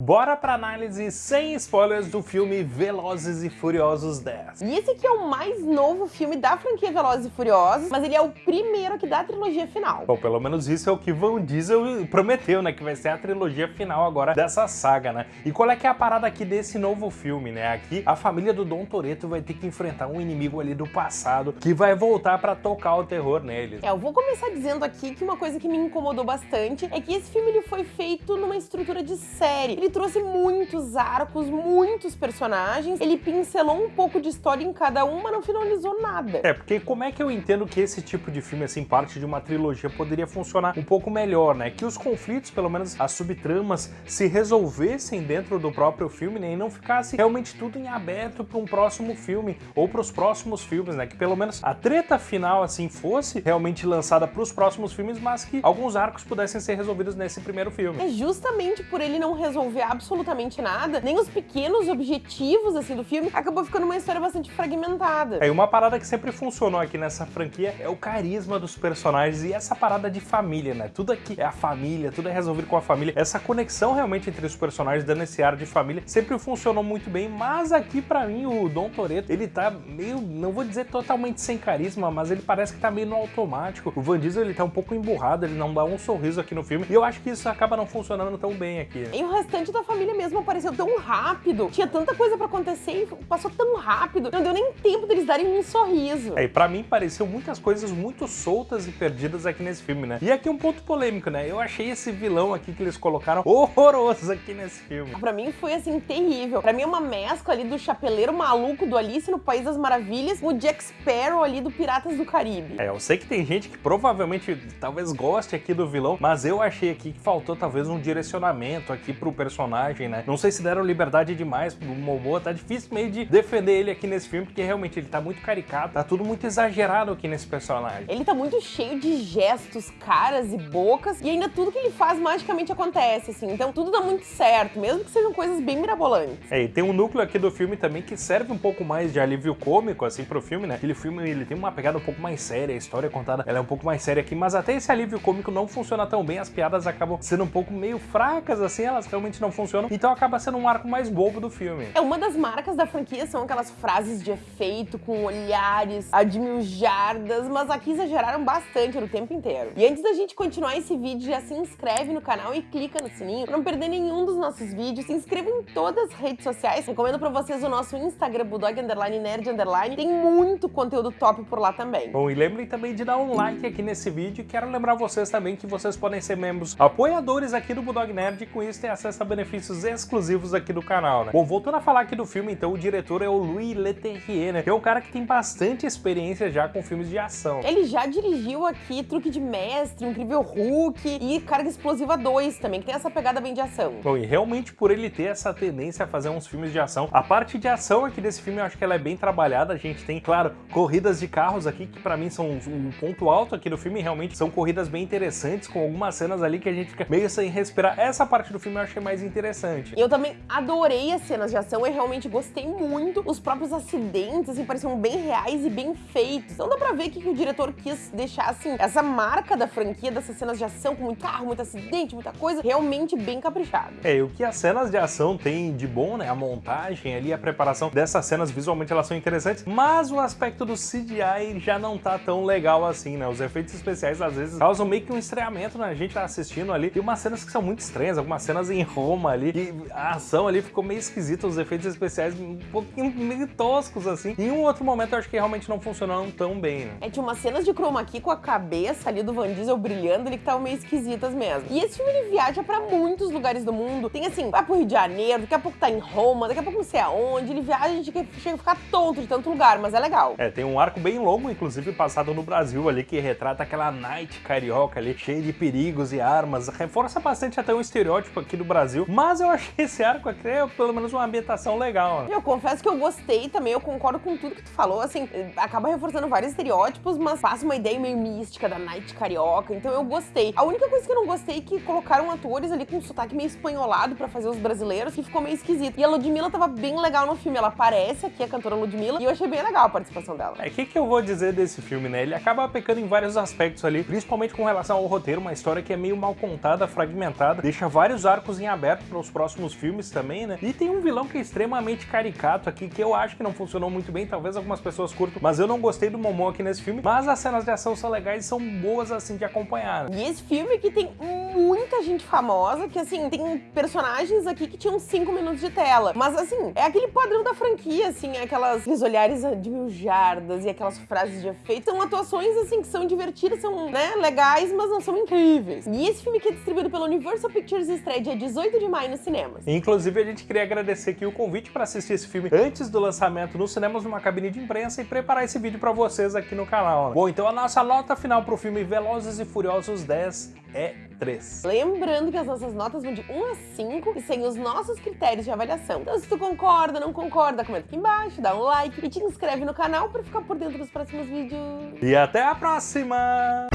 Bora pra análise sem spoilers do filme Velozes e Furiosos 10. E esse aqui é o mais novo filme da franquia Velozes e Furiosos, mas ele é o primeiro aqui da trilogia final. Bom, pelo menos isso é o que Van Diesel prometeu, né? Que vai ser a trilogia final agora dessa saga, né? E qual é que é a parada aqui desse novo filme, né? Aqui a família do Dom Toretto vai ter que enfrentar um inimigo ali do passado que vai voltar pra tocar o terror neles. É, eu vou começar dizendo aqui que uma coisa que me incomodou bastante é que esse filme ele foi feito numa estrutura de série. Ele ele trouxe muitos arcos, muitos personagens, ele pincelou um pouco de história em cada um, mas não finalizou nada. É, porque como é que eu entendo que esse tipo de filme, assim, parte de uma trilogia, poderia funcionar um pouco melhor, né? Que os conflitos, pelo menos as subtramas, se resolvessem dentro do próprio filme, né? E não ficasse realmente tudo em aberto para um próximo filme, ou para os próximos filmes, né? Que pelo menos a treta final, assim, fosse realmente lançada para os próximos filmes, mas que alguns arcos pudessem ser resolvidos nesse primeiro filme. É justamente por ele não resolver desenvolver absolutamente nada, nem os pequenos objetivos assim do filme, acabou ficando uma história bastante fragmentada. É, e uma parada que sempre funcionou aqui nessa franquia é o carisma dos personagens e essa parada de família, né? Tudo aqui é a família, tudo é resolvido com a família. Essa conexão realmente entre os personagens, dando esse ar de família, sempre funcionou muito bem, mas aqui pra mim o Dom Toretto, ele tá meio, não vou dizer totalmente sem carisma, mas ele parece que tá meio no automático. O Van Diesel, ele tá um pouco emburrado, ele não dá um sorriso aqui no filme, e eu acho que isso acaba não funcionando tão bem aqui. E o restante da família mesmo apareceu tão rápido, tinha tanta coisa pra acontecer e passou tão rápido, não deu nem tempo deles darem um sorriso. É, e pra mim pareceu muitas coisas muito soltas e perdidas aqui nesse filme, né? E aqui um ponto polêmico, né? Eu achei esse vilão aqui que eles colocaram horroroso aqui nesse filme. Pra mim foi, assim, terrível. Pra mim é uma mescla ali do chapeleiro maluco do Alice no País das Maravilhas com o Jack Sparrow ali do Piratas do Caribe. É, eu sei que tem gente que provavelmente talvez goste aqui do vilão, mas eu achei aqui que faltou talvez um direcionamento aqui pro personagem personagem, né? Não sei se deram liberdade demais pro Momoa, tá difícil meio de defender ele aqui nesse filme, porque realmente ele tá muito caricato, tá tudo muito exagerado aqui nesse personagem. Ele tá muito cheio de gestos, caras e bocas, e ainda tudo que ele faz magicamente acontece, assim, então tudo dá muito certo, mesmo que sejam coisas bem mirabolantes. É, e tem um núcleo aqui do filme também que serve um pouco mais de alívio cômico, assim, pro filme, né? Aquele filme, ele tem uma pegada um pouco mais séria, a história contada, ela é um pouco mais séria aqui, mas até esse alívio cômico não funciona tão bem, as piadas acabam sendo um pouco meio fracas, assim, elas realmente não não funcionam, então acaba sendo um arco mais bobo do filme. É, uma das marcas da franquia são aquelas frases de efeito com olhares a de mil jardas, mas aqui exageraram bastante no tempo inteiro. E antes da gente continuar esse vídeo, já se inscreve no canal e clica no sininho pra não perder nenhum dos nossos vídeos. Se inscreva em todas as redes sociais. Recomendo pra vocês o nosso Instagram, Bulldog Underline Nerd Underline. Tem muito conteúdo top por lá também. Bom, e lembrem também de dar um like aqui nesse vídeo. Quero lembrar vocês também que vocês podem ser membros apoiadores aqui do Bulldog Nerd e com isso ter acesso a benefícios exclusivos aqui do canal, né? Bom, voltando a falar aqui do filme, então, o diretor é o Louis Leterrier, né? Que é um cara que tem bastante experiência já com filmes de ação. Ele já dirigiu aqui Truque de Mestre, Incrível Hulk e Carga Explosiva 2 também, que tem essa pegada bem de ação. Bom, e realmente por ele ter essa tendência a fazer uns filmes de ação, a parte de ação aqui desse filme eu acho que ela é bem trabalhada. A gente tem, claro, corridas de carros aqui, que pra mim são um ponto alto aqui do filme, realmente são corridas bem interessantes, com algumas cenas ali que a gente fica meio sem respirar. Essa parte do filme eu achei mais interessante. Eu também adorei as cenas de ação, eu realmente gostei muito. Os próprios acidentes, assim, pareciam bem reais e bem feitos. Então dá pra ver que, que o diretor quis deixar, assim, essa marca da franquia, dessas cenas de ação, com muito carro, muito acidente, muita coisa, realmente bem caprichado. É, e o que as cenas de ação têm de bom, né, a montagem ali, a preparação dessas cenas, visualmente elas são interessantes, mas o aspecto do CGI já não tá tão legal assim, né? Os efeitos especiais, às vezes, causam meio que um estranhamento, né? A gente tá assistindo ali, tem umas cenas que são muito estranhas, algumas cenas em Roma ali, e a ação ali ficou meio esquisita, os efeitos especiais um pouquinho meio toscos, assim. Em um outro momento eu acho que realmente não funcionaram tão bem, né? É, tinha umas cenas de chroma key com a cabeça ali do Van Diesel brilhando ali que estavam meio esquisitas mesmo. E esse filme ele viaja pra muitos lugares do mundo. Tem assim, vai pro Rio de Janeiro, daqui a pouco tá em Roma, daqui a pouco não sei aonde. Ele viaja, a gente chega a ficar tonto de tanto lugar, mas é legal. É, tem um arco bem longo, inclusive passado no Brasil ali, que retrata aquela night carioca ali, cheia de perigos e armas. Reforça bastante até o estereótipo aqui do Brasil, mas eu achei esse arco aqui é pelo menos uma ambientação legal. Né? Eu confesso que eu gostei também, eu concordo com tudo que tu falou, assim, acaba reforçando vários estereótipos, mas passa uma ideia meio mística da night carioca, então eu gostei. A única coisa que eu não gostei é que colocaram atores ali com um sotaque meio espanholado pra fazer os brasileiros, que ficou meio esquisito. E a Ludmilla tava bem legal no filme, ela aparece aqui, a cantora Ludmilla, e eu achei bem legal a participação dela. É, o que, que eu vou dizer desse filme, né? Ele acaba pecando em vários aspectos ali, principalmente com relação ao roteiro, uma história que é meio mal contada, fragmentada, deixa vários arcos em aberto aberto para os próximos filmes também, né? E tem um vilão que é extremamente caricato aqui, que eu acho que não funcionou muito bem, talvez algumas pessoas curtam, mas eu não gostei do Momo aqui nesse filme, mas as cenas de ação são legais e são boas assim de acompanhar. E esse filme aqui tem muita gente famosa, que assim, tem personagens aqui que tinham 5 minutos de tela, mas assim, é aquele padrão da franquia, assim, é aquelas, aqueles olhares de mil jardas e aquelas frases de efeito, são atuações assim que são divertidas, são, né, legais, mas não são incríveis. E esse filme aqui é distribuído pela Universal Pictures estreia dia 18 de maio nos cinemas. Inclusive, a gente queria agradecer aqui o convite para assistir esse filme antes do lançamento nos cinemas numa cabine de imprensa e preparar esse vídeo para vocês aqui no canal. Né? Bom, então a nossa nota final pro filme Velozes e Furiosos 10 é 3. Lembrando que as nossas notas vão de 1 a 5 e sem os nossos critérios de avaliação. Então, se tu concorda, não concorda, comenta aqui embaixo, dá um like e te inscreve no canal para ficar por dentro dos próximos vídeos. E até a próxima!